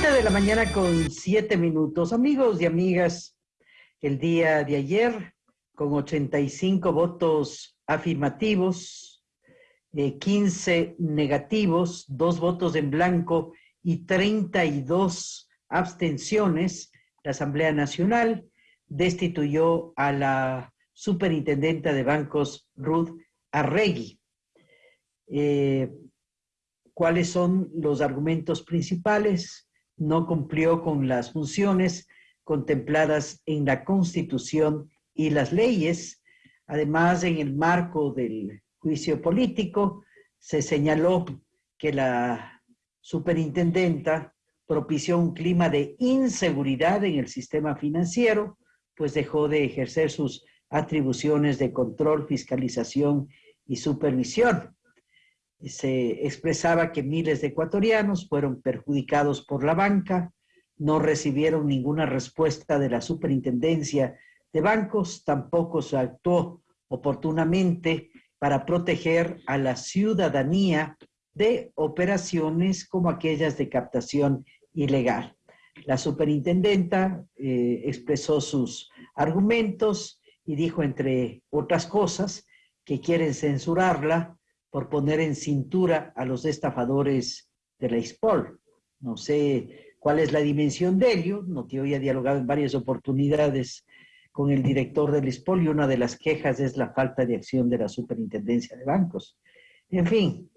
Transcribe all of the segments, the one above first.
De la mañana con siete minutos. Amigos y amigas, el día de ayer, con 85 votos afirmativos, eh, 15 negativos, dos votos en blanco y 32 abstenciones, la Asamblea Nacional destituyó a la superintendenta de bancos, Ruth Arregui. Eh, ¿Cuáles son los argumentos principales? No cumplió con las funciones contempladas en la Constitución y las leyes. Además, en el marco del juicio político, se señaló que la superintendenta propició un clima de inseguridad en el sistema financiero, pues dejó de ejercer sus atribuciones de control, fiscalización y supervisión. Se expresaba que miles de ecuatorianos fueron perjudicados por la banca, no recibieron ninguna respuesta de la superintendencia de bancos, tampoco se actuó oportunamente para proteger a la ciudadanía de operaciones como aquellas de captación ilegal. La superintendenta eh, expresó sus argumentos y dijo, entre otras cosas, que quieren censurarla por poner en cintura a los estafadores de la ISPOL. No sé cuál es la dimensión de ello, no te había dialogado en varias oportunidades con el director del ISPOL y una de las quejas es la falta de acción de la superintendencia de bancos. En fin,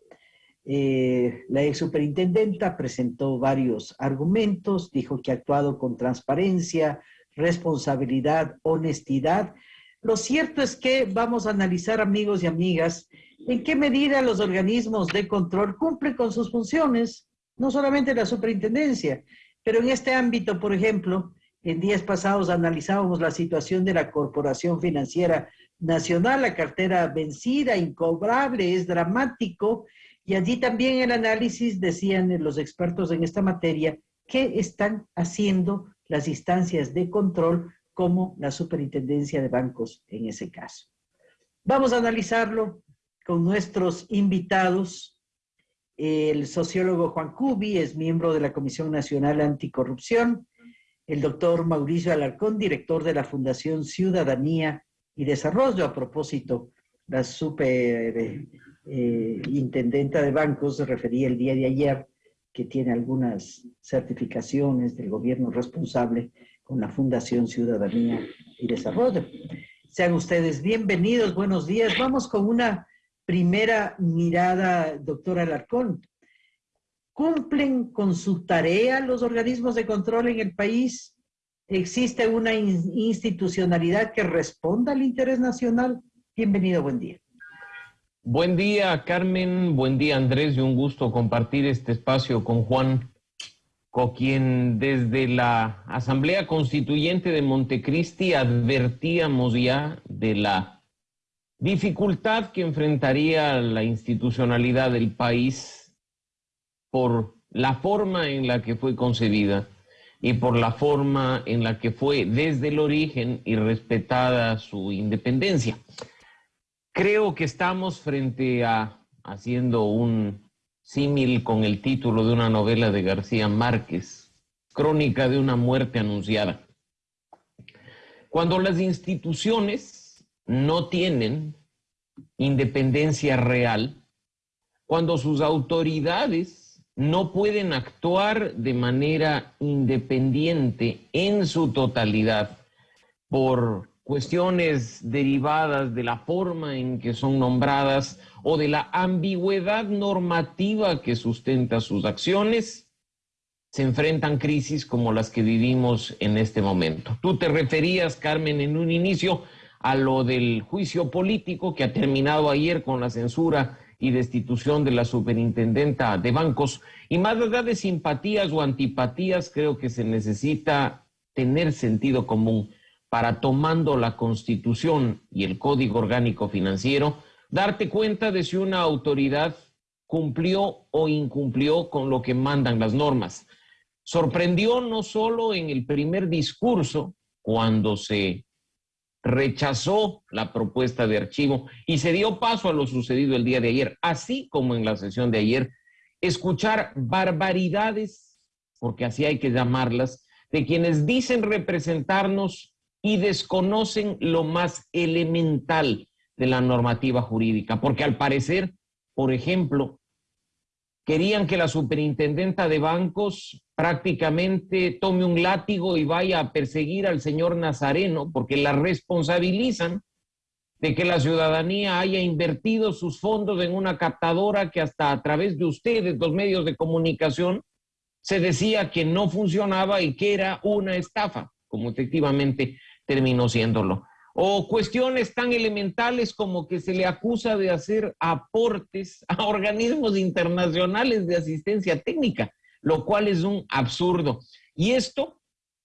eh, la ex superintendenta presentó varios argumentos, dijo que ha actuado con transparencia, responsabilidad, honestidad. Lo cierto es que vamos a analizar, amigos y amigas, en qué medida los organismos de control cumplen con sus funciones, no solamente la superintendencia, pero en este ámbito, por ejemplo, en días pasados analizábamos la situación de la Corporación Financiera Nacional, la cartera vencida, incobrable, es dramático, y allí también el análisis decían los expertos en esta materia qué están haciendo las instancias de control como la superintendencia de bancos en ese caso. Vamos a analizarlo con nuestros invitados. El sociólogo Juan Cubi es miembro de la Comisión Nacional Anticorrupción. El doctor Mauricio Alarcón, director de la Fundación Ciudadanía y Desarrollo. A propósito, la super eh, de bancos se refería el día de ayer que tiene algunas certificaciones del gobierno responsable con la Fundación Ciudadanía y Desarrollo. Sean ustedes bienvenidos, buenos días. Vamos con una primera mirada, doctora Alarcón. ¿Cumplen con su tarea los organismos de control en el país? ¿Existe una institucionalidad que responda al interés nacional? Bienvenido, buen día. Buen día, Carmen. Buen día, Andrés. Y un gusto compartir este espacio con Juan, con quien desde la Asamblea Constituyente de Montecristi advertíamos ya de la dificultad que enfrentaría la institucionalidad del país por la forma en la que fue concebida y por la forma en la que fue desde el origen y respetada su independencia. Creo que estamos frente a, haciendo un símil con el título de una novela de García Márquez, Crónica de una muerte anunciada. Cuando las instituciones no tienen independencia real, cuando sus autoridades no pueden actuar de manera independiente en su totalidad por cuestiones derivadas de la forma en que son nombradas o de la ambigüedad normativa que sustenta sus acciones, se enfrentan crisis como las que vivimos en este momento. Tú te referías, Carmen, en un inicio a lo del juicio político que ha terminado ayer con la censura y destitución de la superintendenta de bancos. Y más allá de simpatías o antipatías, creo que se necesita tener sentido común para tomando la constitución y el código orgánico financiero, darte cuenta de si una autoridad cumplió o incumplió con lo que mandan las normas. Sorprendió no solo en el primer discurso, cuando se rechazó la propuesta de archivo y se dio paso a lo sucedido el día de ayer, así como en la sesión de ayer, escuchar barbaridades porque así hay que llamarlas, de quienes dicen representarnos y desconocen lo más elemental de la normativa jurídica, porque al parecer, por ejemplo, querían que la superintendenta de bancos prácticamente tome un látigo y vaya a perseguir al señor Nazareno, porque la responsabilizan de que la ciudadanía haya invertido sus fondos en una captadora que hasta a través de ustedes, los medios de comunicación, se decía que no funcionaba y que era una estafa, como efectivamente terminó siéndolo. O cuestiones tan elementales como que se le acusa de hacer aportes a organismos internacionales de asistencia técnica, lo cual es un absurdo. Y esto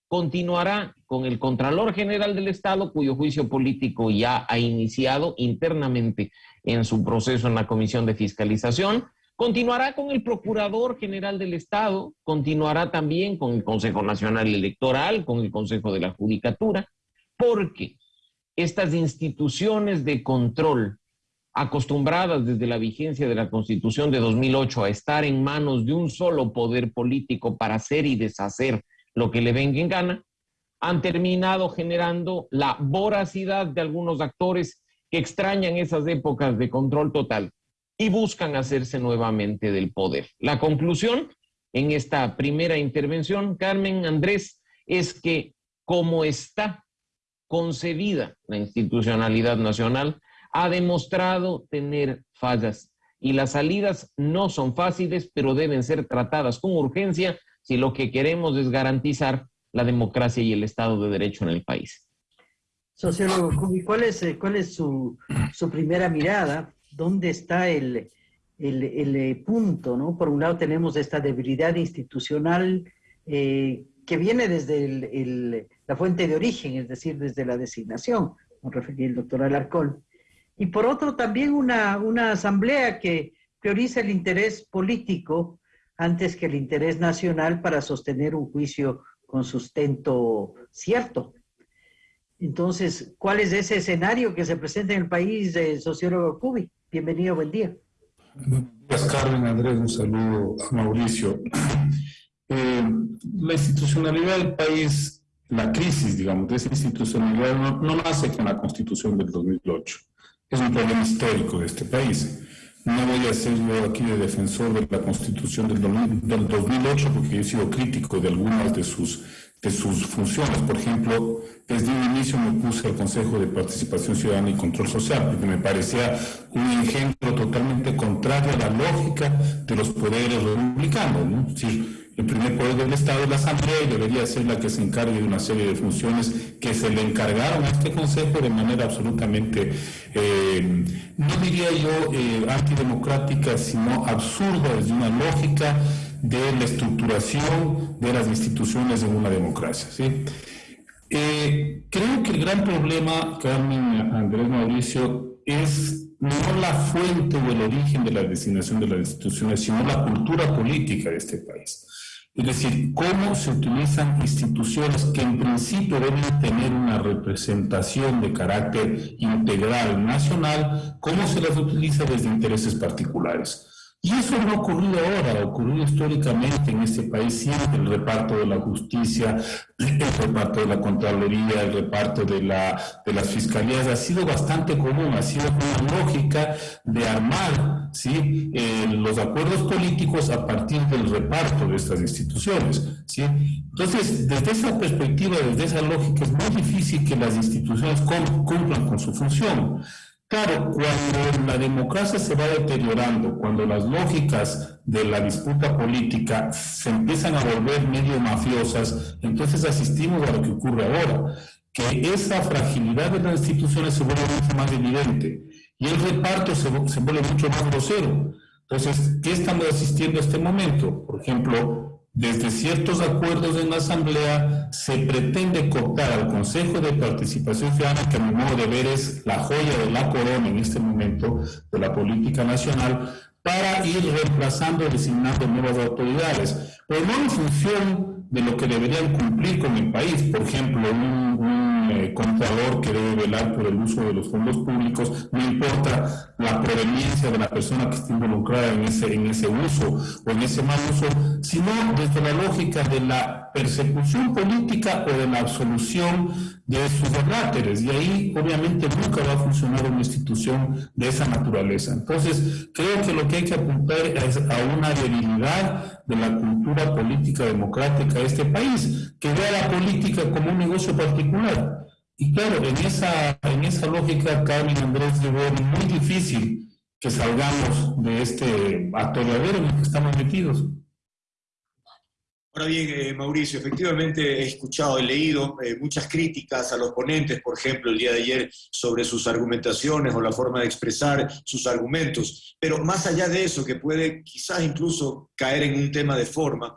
continuará con el Contralor General del Estado, cuyo juicio político ya ha iniciado internamente en su proceso en la Comisión de Fiscalización, continuará con el Procurador General del Estado, continuará también con el Consejo Nacional Electoral, con el Consejo de la Judicatura, porque estas instituciones de control acostumbradas desde la vigencia de la Constitución de 2008 a estar en manos de un solo poder político para hacer y deshacer lo que le venga en gana, han terminado generando la voracidad de algunos actores que extrañan esas épocas de control total y buscan hacerse nuevamente del poder. La conclusión en esta primera intervención, Carmen Andrés, es que como está concebida la institucionalidad nacional, ha demostrado tener fallas y las salidas no son fáciles, pero deben ser tratadas con urgencia si lo que queremos es garantizar la democracia y el Estado de Derecho en el país. Sociólogo ¿cuál es, eh, cuál es su, primera mirada? ¿Dónde está el, eh, punto? ¿no? Por un lado tenemos esta debilidad institucional eh, que viene desde la fuente de origen, es decir, desde la designación, como refería el doctor Alarcón. Y por otro, también una, una asamblea que prioriza el interés político antes que el interés nacional para sostener un juicio con sustento cierto. Entonces, ¿cuál es ese escenario que se presenta en el país de sociólogo Cubi? Bienvenido, buen día. Buenos Carmen, Andrés, un saludo a Mauricio. Eh, la institucionalidad del país, la crisis, digamos, de esa institucionalidad no, no nace con la constitución del 2008. Es un problema histórico de este país. No voy a ser yo aquí de defensor de la Constitución del, 2008 porque he sido crítico de algunas de sus, de sus funciones. Por ejemplo, desde un inicio me puse al Consejo de Participación Ciudadana y Control Social porque me parecía un ejemplo totalmente contrario a la lógica de los poderes republicanos. ¿no? Es decir, el primer poder del Estado es la Asamblea y debería ser la que se encargue de una serie de funciones que se le encargaron a este Consejo de manera absolutamente, eh, no diría yo eh, antidemocrática, sino absurda desde una lógica de la estructuración de las instituciones en una democracia. Eh, creo que el gran problema, Carmen Andrés Mauricio, es no la fuente o el origen de la designación de las instituciones, sino la cultura política de este país. Es decir, cómo se utilizan instituciones que en principio deben tener una representación de carácter integral nacional, cómo se las utiliza desde intereses particulares. Y eso no ha ocurrido ahora, ha ocurrido históricamente en este país siempre, el reparto de la justicia, el reparto de la Contraloría, el reparto de, la, de las fiscalías, ha sido bastante común, ha sido una lógica de armar ¿sí? Eh, los acuerdos políticos a partir del reparto de estas instituciones. ¿sí? Entonces, desde esa perspectiva, desde esa lógica, es muy difícil que las instituciones cumplan con su función. Claro, cuando la democracia se va deteriorando, cuando las lógicas de la disputa política se empiezan a volver medio mafiosas, entonces asistimos a lo que ocurre ahora, que esa fragilidad de las instituciones se vuelve mucho más evidente y el reparto se, vuelve mucho más grosero. Entonces, ¿qué estamos asistiendo a este momento? Por ejemplo, desde ciertos acuerdos en la Asamblea se pretende cortar al Consejo de Participación Ciudadana, que a mi modo de ver es la joya de la corona en este momento de la política nacional, para ir reemplazando, designando nuevas autoridades, pero no en función de lo que deberían cumplir con el país. Por ejemplo, un, un eh, contador que debe velar por el uso de los fondos públicos, no importa la proveniencia de la persona que está involucrada en ese, en ese uso o en ese mal uso, sino desde la lógica de la persecución política o de la absolución de sus derráteres. Y ahí obviamente nunca va a funcionar una institución de esa naturaleza. Entonces, creo que lo que hay que apuntar es a una debilidad de la cultura política democrática de este país, que vea la política como un negocio particular y claro, en esa, en esa lógica, Carmen Andrés, yo veo muy difícil que salgamos de este atolladero en el que estamos metidos. Ahora bien, eh, Mauricio, efectivamente he escuchado, he leído eh, muchas críticas a los ponentes, por ejemplo, el día de ayer, sobre sus argumentaciones o la forma de expresar sus argumentos. Pero más allá de eso, que puede quizás incluso caer en un tema de forma,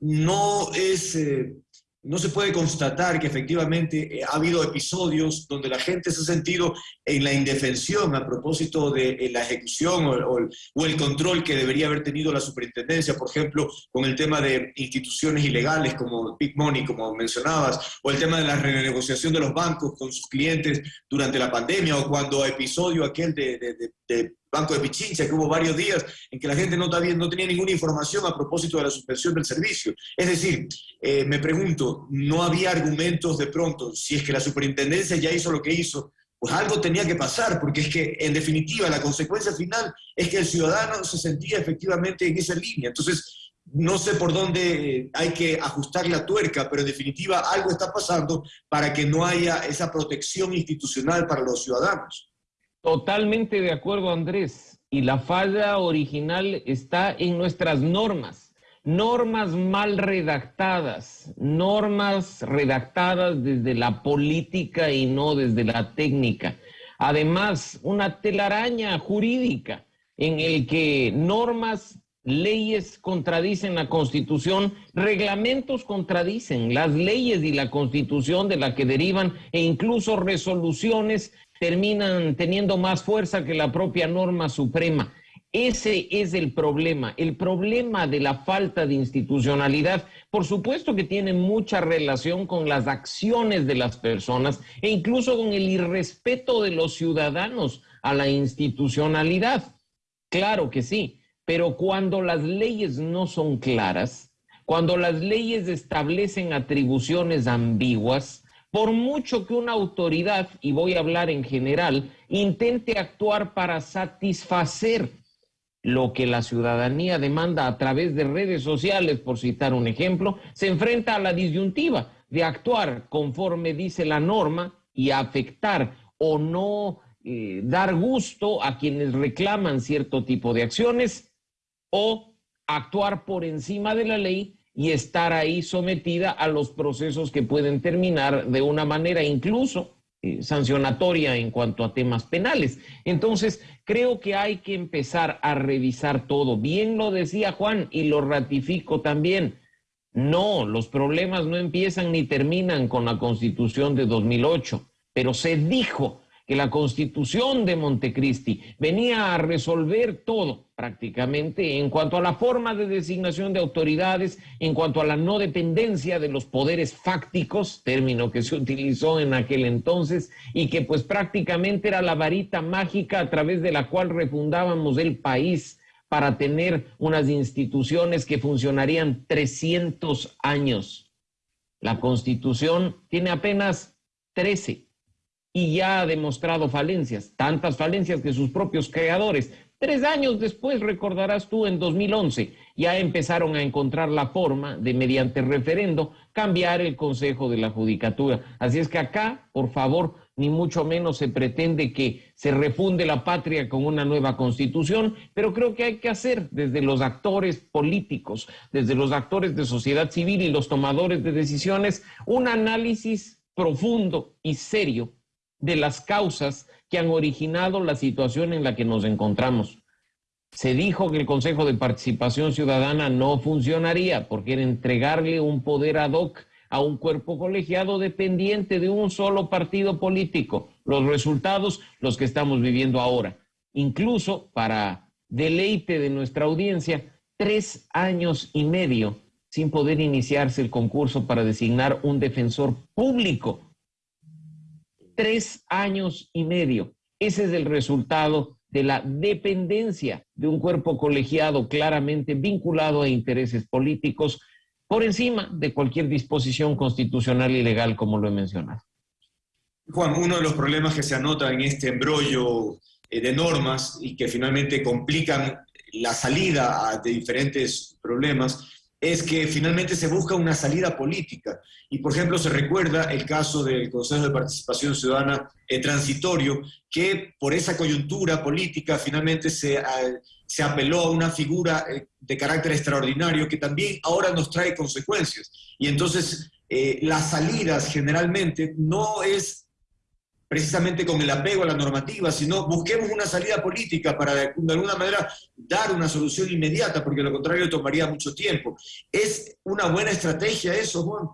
no es eh, no se puede constatar que efectivamente eh, ha habido episodios donde la gente se ha sentido en la indefensión a propósito de eh, la ejecución o, el control que debería haber tenido la superintendencia, por ejemplo, con el tema de instituciones ilegales como Big Money, como mencionabas, o el tema de la renegociación de los bancos con sus clientes durante la pandemia, o cuando episodio aquel de, de Banco de Pichincha, que hubo varios días en que la gente no, no tenía ninguna información a propósito de la suspensión del servicio. Es decir, eh, me pregunto, ¿no había argumentos de pronto? Si es que la superintendencia ya hizo lo que hizo, pues algo tenía que pasar, porque es que en definitiva la consecuencia final es que el ciudadano se sentía efectivamente en esa línea. Entonces, no sé por dónde hay que ajustar la tuerca, pero en definitiva algo está pasando para que no haya esa protección institucional para los ciudadanos. Totalmente de acuerdo, Andrés. Y la falla original está en nuestras normas. Normas mal redactadas, normas redactadas desde la política y no desde la técnica. Además, una telaraña jurídica en el que normas, leyes contradicen la constitución, reglamentos contradicen las leyes y la constitución de la que derivan e incluso resoluciones terminan teniendo más fuerza que la propia norma suprema. Ese es el problema, el problema de la falta de institucionalidad. Por supuesto que tiene mucha relación con las acciones de las personas e incluso con el irrespeto de los ciudadanos a la institucionalidad. Claro que sí, pero cuando las leyes no son claras, cuando las leyes establecen atribuciones ambiguas, por mucho que una autoridad, y voy a hablar en general, intente actuar para satisfacer lo que la ciudadanía demanda a través de redes sociales, por citar un ejemplo, se enfrenta a la disyuntiva de actuar conforme dice la norma y afectar o no eh, dar gusto a quienes reclaman cierto tipo de acciones o actuar por encima de la ley y estar ahí sometida a los procesos que pueden terminar de una manera incluso eh, sancionatoria en cuanto a temas penales. Entonces, creo que hay que empezar a revisar todo. Bien lo decía Juan y lo ratifico también. No, los problemas no empiezan ni terminan con la constitución de 2008, pero se dijo que la constitución de Montecristi venía a resolver todo prácticamente en cuanto a la forma de designación de autoridades, en cuanto a la no dependencia de los poderes fácticos, término que se utilizó en aquel entonces, y que pues prácticamente era la varita mágica a través de la cual refundábamos el país para tener unas instituciones que funcionarían 300 años. La constitución tiene apenas 13 y ya ha demostrado falencias, tantas falencias que sus propios creadores, tres años después, recordarás tú, en 2011, ya empezaron a encontrar la forma de, mediante referendo, cambiar el Consejo de la Judicatura. Así es que acá, por favor, ni mucho menos se pretende que se refunde la patria con una nueva constitución, pero creo que hay que hacer desde los actores políticos, desde los actores de sociedad civil y los tomadores de decisiones, un análisis profundo y serio de las causas que han originado la situación en la que nos encontramos. Se dijo que el Consejo de Participación Ciudadana no funcionaría porque era entregarle un poder ad hoc a un cuerpo colegiado dependiente de un solo partido político. Los resultados, los que estamos viviendo ahora. Incluso, para deleite de nuestra audiencia, tres años y medio sin poder iniciarse el concurso para designar un defensor público tres años y medio. Ese es el resultado de la dependencia de un cuerpo colegiado claramente vinculado a intereses políticos por encima de cualquier disposición constitucional y legal, como lo he mencionado. Juan, uno de los problemas que se anota en este embrollo eh, de normas y que finalmente complican la salida de diferentes problemas es que finalmente se busca una salida política. Y, por ejemplo, se recuerda el caso del Consejo de Participación Ciudadana eh, transitorio, que por esa coyuntura política finalmente se, se apeló a una figura eh, de carácter extraordinario que también ahora nos trae consecuencias. Y entonces eh, las salidas generalmente no es precisamente con el apego a la normativa, sino busquemos una salida política para de alguna manera dar una solución inmediata, porque lo contrario tomaría mucho tiempo. ¿Es una buena estrategia eso, Juan?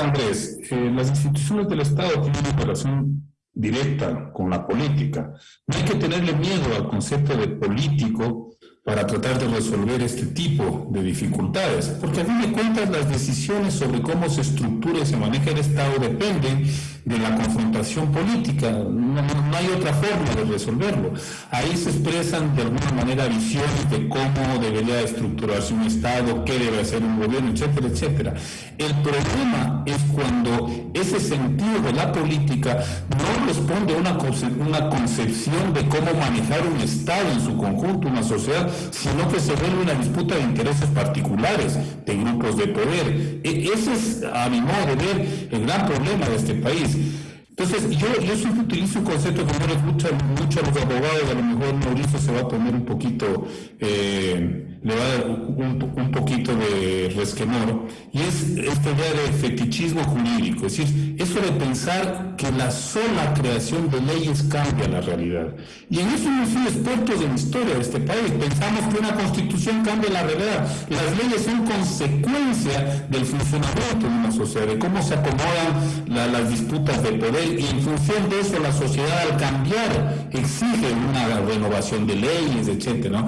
Andrés, eh, las instituciones del Estado tienen una relación directa con la política. No hay que tenerle miedo al concepto de político para tratar de resolver este tipo de dificultades, porque a fin de cuentas las decisiones sobre cómo se estructura y se maneja el Estado dependen de la confrontación política, no, hay otra forma de resolverlo. Ahí se expresan de alguna manera visiones de cómo debería estructurarse un Estado, qué debe hacer un gobierno, etcétera, etcétera. El problema es cuando ese sentido de la política no responde a una, una concepción de cómo manejar un Estado en su conjunto, una sociedad, sino que se vuelve una disputa de intereses particulares, de grupos de poder. E, ese es, a mi modo de ver, el gran problema de este país. things Entonces, yo, yo siempre utilizo un concepto que no les gusta mucho a los abogados, a lo mejor Mauricio se va a poner un poquito, eh, le va a dar un, un, poquito de resquemor, y es esta idea de fetichismo jurídico, es decir, eso de pensar que la sola creación de leyes cambia la realidad. Y en eso hemos sido expertos en la historia de este país, pensamos que una constitución cambia la realidad, las leyes son consecuencia del funcionamiento de una sociedad, de cómo se acomodan las disputas de poder y en función de eso la sociedad al cambiar exige una renovación de leyes, etcétera.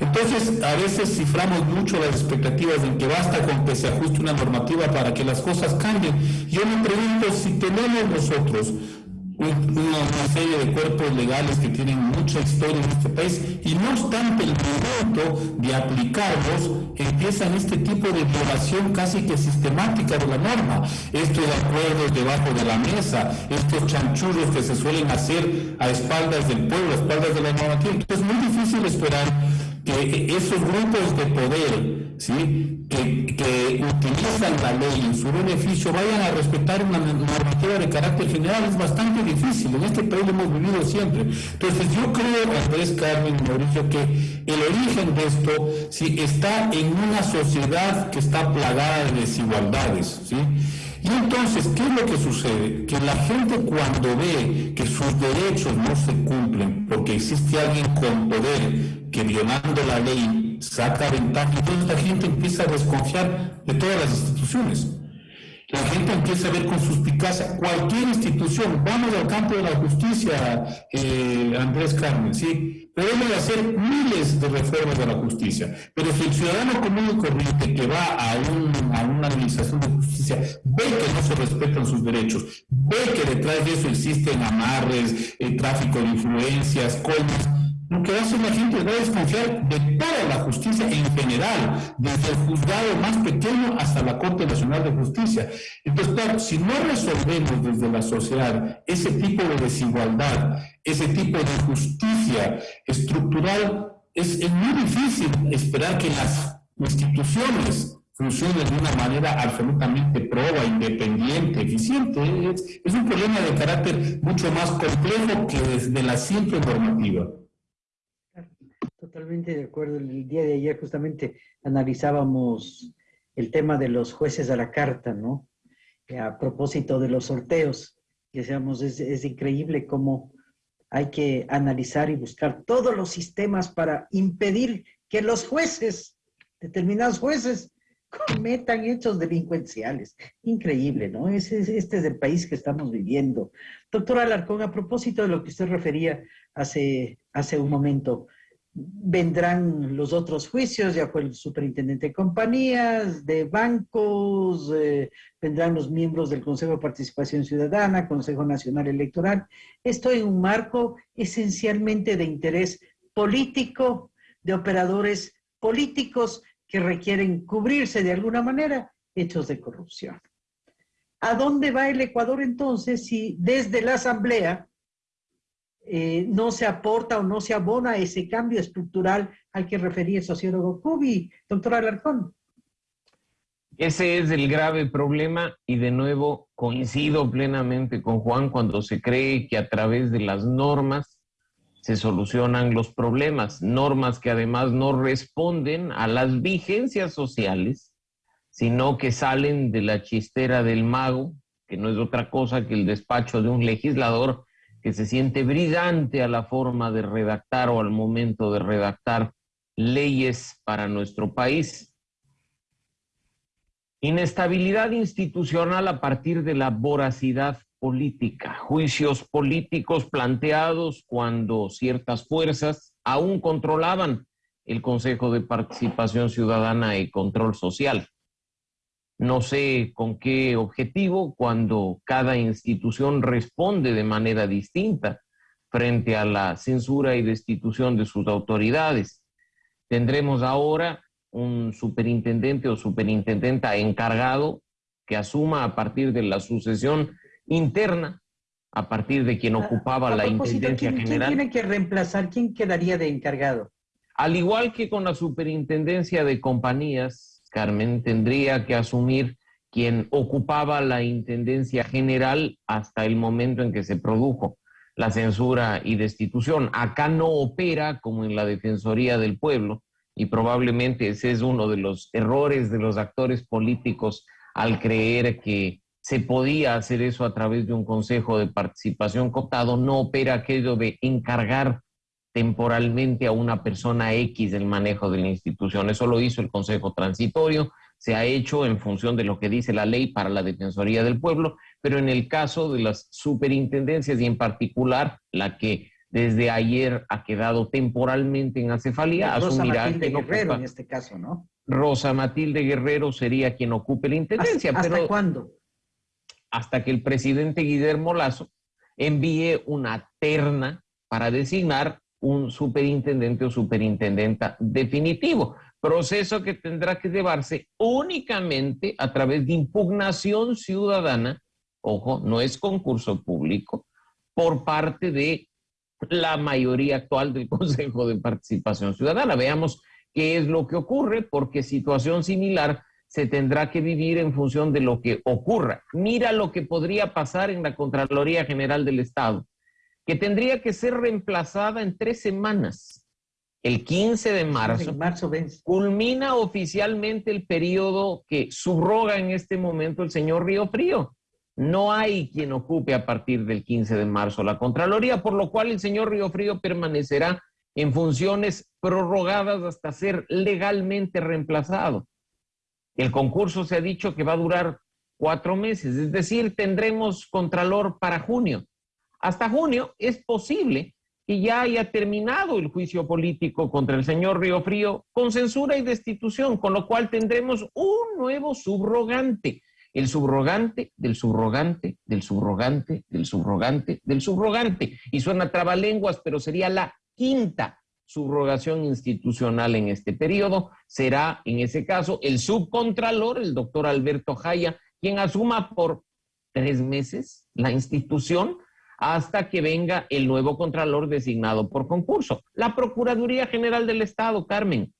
Entonces, a veces ciframos mucho las expectativas en que basta con que se ajuste una normativa para que las cosas cambien. Yo me pregunto si tenemos nosotros una, serie de cuerpos legales que tienen mucha historia en este país y no obstante el momento de aplicarlos empiezan este tipo de violación casi que sistemática de la norma. Estos acuerdos debajo de la mesa, estos chanchullos que se suelen hacer a espaldas del pueblo, a espaldas de la normativa. Entonces es muy difícil esperar que esos grupos de poder ¿sí? que, utilizan la ley en su beneficio vayan a respetar una normativa de carácter general es bastante difícil. En este país lo hemos vivido siempre. Entonces yo creo, Andrés Carmen Mauricio, que el origen de esto ¿sí? está en una sociedad que está plagada de desigualdades. ¿sí? Y entonces, ¿qué es lo que sucede? Que la gente cuando ve que sus derechos no se cumplen porque existe alguien con poder que violando la ley saca ventaja, entonces la gente empieza a desconfiar de todas las instituciones. La gente empieza a ver con suspicacia cualquier institución. Vamos al campo de la justicia, eh, Andrés Carmen, ¿sí? Podemos hacer miles de reformas de la justicia, pero si el ciudadano común y corriente que va a, una administración de justicia ve que no se respetan sus derechos, ve que detrás de eso existen amarres, el tráfico de influencias, coimas, lo que hace la gente a desconfiar de toda la justicia en general, desde el juzgado más pequeño hasta la Corte Nacional de Justicia. Entonces, claro, si no resolvemos desde la sociedad ese tipo de desigualdad, ese tipo de justicia estructural, es, muy difícil esperar que las instituciones funcionen de una manera absolutamente proba, independiente, eficiente. Es, es un problema de carácter mucho más complejo que desde la simple normativa. Totalmente de acuerdo. El día de ayer justamente analizábamos el tema de los jueces a la carta, ¿no? A propósito de los sorteos, decíamos, es, increíble cómo hay que analizar y buscar todos los sistemas para impedir que los jueces, determinados jueces, cometan hechos delincuenciales. Increíble, ¿no? Este, es el país que estamos viviendo. Doctora Alarcón, a propósito de lo que usted refería hace, hace un momento, vendrán los otros juicios, ya fue el superintendente de compañías, de bancos, eh, vendrán los miembros del Consejo de Participación Ciudadana, Consejo Nacional Electoral. Esto en un marco esencialmente de interés político, de operadores políticos que requieren cubrirse de alguna manera hechos de corrupción. ¿A dónde va el Ecuador entonces si desde la Asamblea eh, no se aporta o no se abona ese cambio estructural al que refería el sociólogo Cubi, doctor Alarcón? Ese es el grave problema y de nuevo coincido plenamente con Juan cuando se cree que a través de las normas se solucionan los problemas, normas que además no responden a las vigencias sociales, sino que salen de la chistera del mago, que no es otra cosa que el despacho de un legislador que se siente brillante a la forma de redactar o al momento de redactar leyes para nuestro país. Inestabilidad institucional a partir de la voracidad política, juicios políticos planteados cuando ciertas fuerzas aún controlaban el Consejo de Participación Ciudadana y Control Social. No sé con qué objetivo cuando cada institución responde de manera distinta frente a la censura y destitución de sus autoridades. Tendremos ahora un superintendente o superintendenta encargado que asuma a partir de la sucesión interna a partir de quien ocupaba la intendencia general. ¿Quién tiene que reemplazar? ¿Quién quedaría de encargado? Al igual que con la superintendencia de compañías, Carmen tendría que asumir quien ocupaba la intendencia general hasta el momento en que se produjo la censura y destitución. Acá no opera como en la Defensoría del Pueblo y probablemente ese es uno de los errores de los actores políticos al creer que se podía hacer eso a través de un consejo de participación cooptado, no opera aquello de encargar temporalmente a una persona X el manejo de la institución. Eso lo hizo el Consejo Transitorio, se ha hecho en función de lo que dice la ley para la Defensoría del Pueblo, pero en el caso de las superintendencias y en particular la que desde ayer ha quedado temporalmente en acefalía, Rosa asumirá Matilde Guerrero en este caso, ¿no? Rosa Matilde Guerrero sería quien ocupe la intendencia. ¿Hasta, cuándo? hasta que el presidente Guillermo Lazo envíe una terna para designar un superintendente o superintendenta definitivo, proceso que tendrá que llevarse únicamente a través de impugnación ciudadana, ojo, no es concurso público, por parte de la mayoría actual del Consejo de Participación Ciudadana. Veamos qué es lo que ocurre, porque situación similar se tendrá que vivir en función de lo que ocurra. Mira lo que podría pasar en la Contraloría General del Estado, que tendría que ser reemplazada en tres semanas. El 15 de marzo, culmina oficialmente el periodo que subroga en este momento el señor Río Frío. No hay quien ocupe a partir del 15 de marzo la Contraloría, por lo cual el señor Río Frío permanecerá en funciones prorrogadas hasta ser legalmente reemplazado. El concurso se ha dicho que va a durar cuatro meses, es decir, tendremos contralor para junio. Hasta junio es posible que ya haya terminado el juicio político contra el señor Río Frío con censura y destitución, con lo cual tendremos un nuevo subrogante, el subrogante del subrogante del subrogante del subrogante del subrogante. Y suena trabalenguas, pero sería la quinta subrogación institucional en este periodo. Será, en ese caso, el subcontralor, el doctor Alberto Jaya, quien asuma por tres meses la institución hasta que venga el nuevo contralor designado por concurso. La Procuraduría General del Estado, Carmen.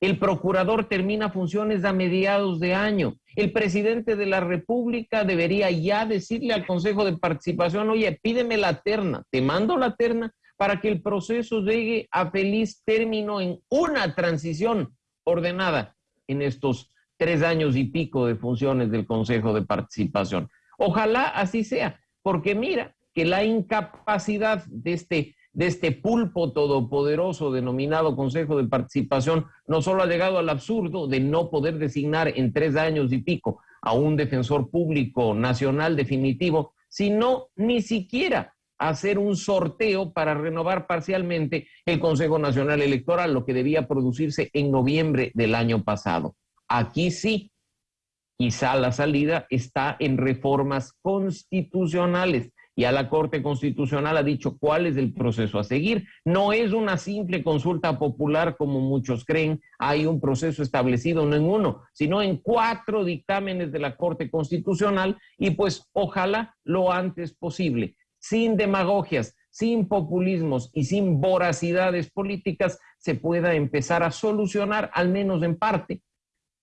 El procurador termina funciones a mediados de año. El presidente de la República debería ya decirle al Consejo de Participación, oye, pídeme la terna, te mando la terna para que el proceso llegue a feliz término en una transición ordenada en estos tres años y pico de funciones del Consejo de Participación. Ojalá así sea, porque mira que la incapacidad de este, de este pulpo todopoderoso denominado Consejo de Participación no solo ha llegado al absurdo de no poder designar en tres años y pico a un defensor público nacional definitivo, sino ni siquiera hacer un sorteo para renovar parcialmente el Consejo Nacional Electoral, lo que debía producirse en noviembre del año pasado. Aquí sí, quizá la salida está en reformas constitucionales ya la Corte Constitucional ha dicho cuál es el proceso a seguir. No es una simple consulta popular como muchos creen. Hay un proceso establecido no en uno, sino en cuatro dictámenes de la Corte Constitucional y pues ojalá lo antes posible, sin demagogias, sin populismos y sin voracidades políticas, se pueda empezar a solucionar, al menos en parte,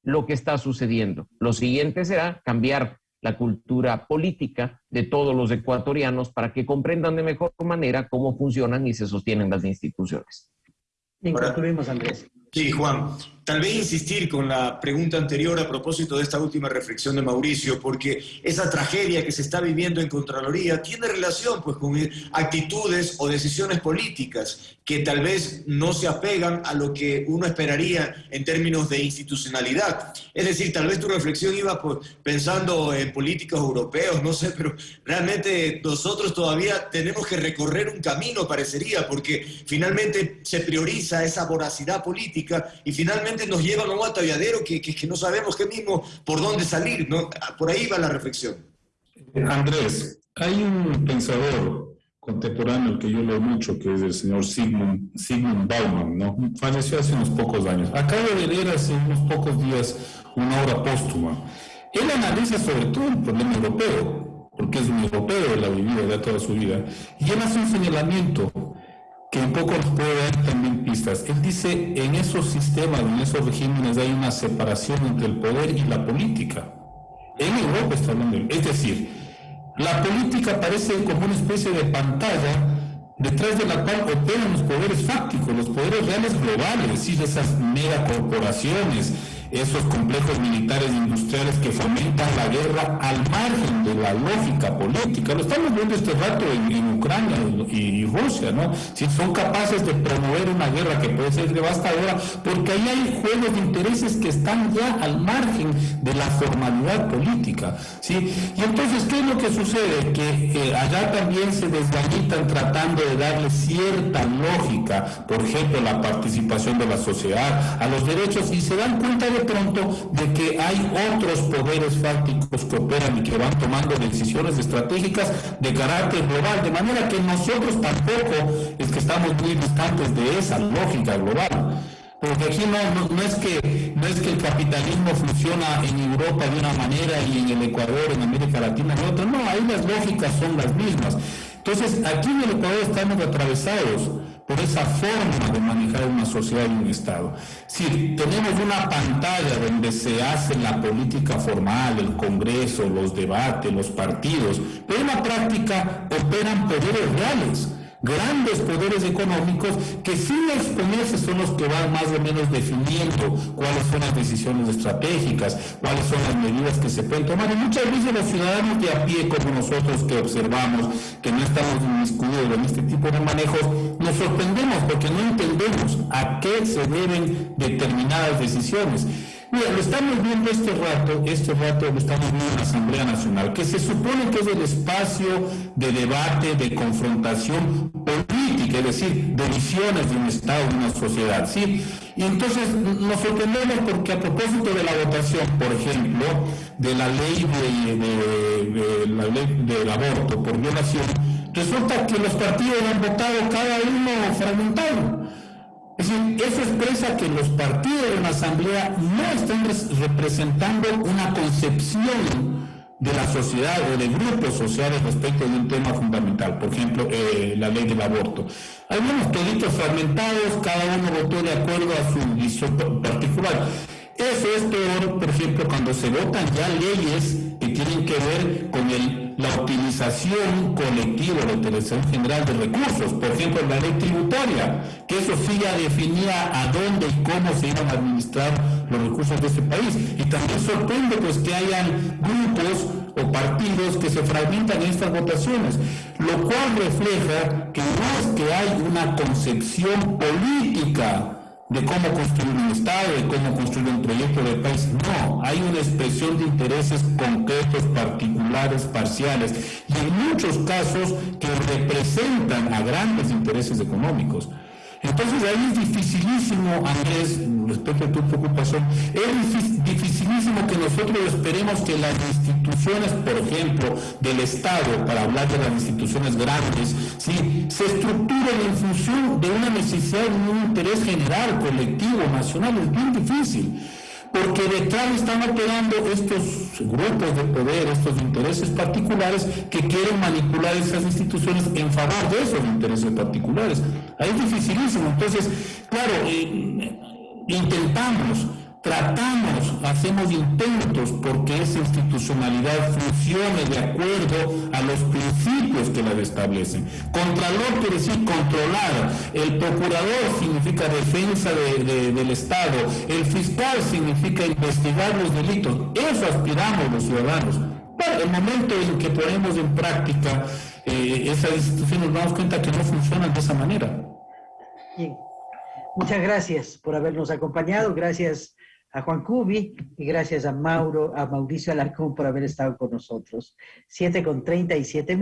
lo que está sucediendo. Lo siguiente será cambiar la cultura política de todos los ecuatorianos para que comprendan de mejor manera cómo funcionan y se sostienen las instituciones. Andrés. Sí, Juan. Tal vez insistir con la pregunta anterior a propósito de esta última reflexión de Mauricio, porque esa tragedia que se está viviendo en Contraloría tiene relación pues, con actitudes o decisiones políticas que tal vez no se apegan a lo que uno esperaría en términos de institucionalidad. Es decir, tal vez tu reflexión iba pensando en políticos europeos, no sé, pero realmente nosotros todavía tenemos que recorrer un camino, parecería, porque finalmente se prioriza esa voracidad política y finalmente nos llevan a un atolladero que, que, no sabemos qué mismo por dónde salir. ¿no? Por ahí va la reflexión. Andrés, hay un pensador contemporáneo que yo leo mucho, que es el señor Sigmund, Sigmund Bauman, ¿no? falleció hace unos pocos años. Acabo de leer hace unos pocos días una obra póstuma. Él analiza sobre todo el problema europeo, porque es un europeo, él ha vivido ya toda su vida, y él hace un señalamiento que un poco nos puede dar también pistas. Él dice, en esos sistemas, en esos regímenes hay una separación entre el poder y la política. En Europa está hablando, es decir, la política parece como una especie de pantalla detrás de la cual operan los poderes fácticos, los poderes reales globales, es decir, esas megacorporaciones, esos complejos militares e industriales que fomentan la guerra al margen de la lógica política. Lo estamos viendo este rato en, Ucrania y, Rusia, ¿no? Si son capaces de promover una guerra que puede ser devastadora, porque ahí hay juegos de intereses que están ya al margen de la formalidad política, ¿sí? Y entonces, ¿qué es lo que sucede? Que eh, allá también se desganitan tratando de darle cierta lógica, por ejemplo, la participación de la sociedad, a los derechos, y se dan cuenta de pronto de que hay otros poderes fácticos que operan y que van tomando decisiones estratégicas de carácter global, de manera que nosotros tampoco es que estamos muy distantes de esa lógica global. Porque aquí no, no, es que, no es que el capitalismo funciona en Europa de una manera y en el Ecuador, en América Latina de otra. No, ahí las lógicas son las mismas. Entonces, aquí en el Ecuador estamos atravesados por esa forma de manejar una sociedad y un Estado. Si tenemos una pantalla donde se hace la política formal, el Congreso, los debates, los partidos, pero en la práctica operan poderes reales grandes poderes económicos que sin exponerse son los que van más o menos definiendo cuáles son las decisiones estratégicas, cuáles son las medidas que se pueden tomar. Y muchas veces los ciudadanos de a pie, como nosotros que observamos, que no estamos inmiscuidos en este tipo de manejos, nos sorprendemos porque no entendemos a qué se deben determinadas decisiones. Lo estamos viendo este rato, este rato lo estamos viendo en la Asamblea Nacional, que se supone que es el espacio de debate, de confrontación política, es decir, de visiones de un Estado, de una sociedad, ¿sí? Y entonces nos sorprendemos porque a propósito de la votación, por ejemplo, de la ley de, la ley del aborto por violación, resulta que los partidos han votado cada uno fragmentado. Es decir, eso expresa que los partidos de la Asamblea no están representando una concepción de la sociedad o de grupos sociales respecto de un tema fundamental, por ejemplo, eh, la ley del aborto. Hay unos toditos fragmentados, cada uno votó de acuerdo a su visión particular. Eso es peor, por ejemplo, cuando se votan ya leyes que tienen que ver con la utilización colectiva, la utilización general de recursos. Por ejemplo, la ley tributaria, que eso sí ya definía a dónde y cómo se iban a administrar los recursos de este país. Y también sorprende pues que hayan grupos o partidos que se fragmentan en estas votaciones, lo cual refleja que no es que hay una concepción política de cómo construir un Estado, de cómo construir un proyecto de país. No, hay una expresión de intereses concretos, particulares, parciales, y en muchos casos que representan a grandes intereses económicos. Entonces ahí es dificilísimo, Andrés, respecto a tu preocupación, es dificilísimo que nosotros esperemos que las instituciones, por ejemplo, del Estado, para hablar de las instituciones grandes, ¿sí? se estructuren en función de una necesidad, de un interés general, colectivo, nacional, es bien difícil porque detrás están operando estos grupos de poder, estos intereses particulares que quieren manipular esas instituciones en favor de esos intereses particulares. Ahí es dificilísimo. Entonces, claro, eh, intentamos tratamos, hacemos intentos porque esa institucionalidad funcione de acuerdo a los principios que la establecen. Contralor quiere decir controlar, el procurador significa defensa del Estado, el fiscal significa investigar los delitos. Eso aspiramos los ciudadanos. Pero el momento en que ponemos en práctica eh, esas instituciones nos damos cuenta que no funcionan de esa manera. Bien. Muchas gracias por habernos acompañado. Gracias a Juan Cubi y gracias a Mauro, a Mauricio Alarcón por haber estado con nosotros. Siete con treinta y siete minutos.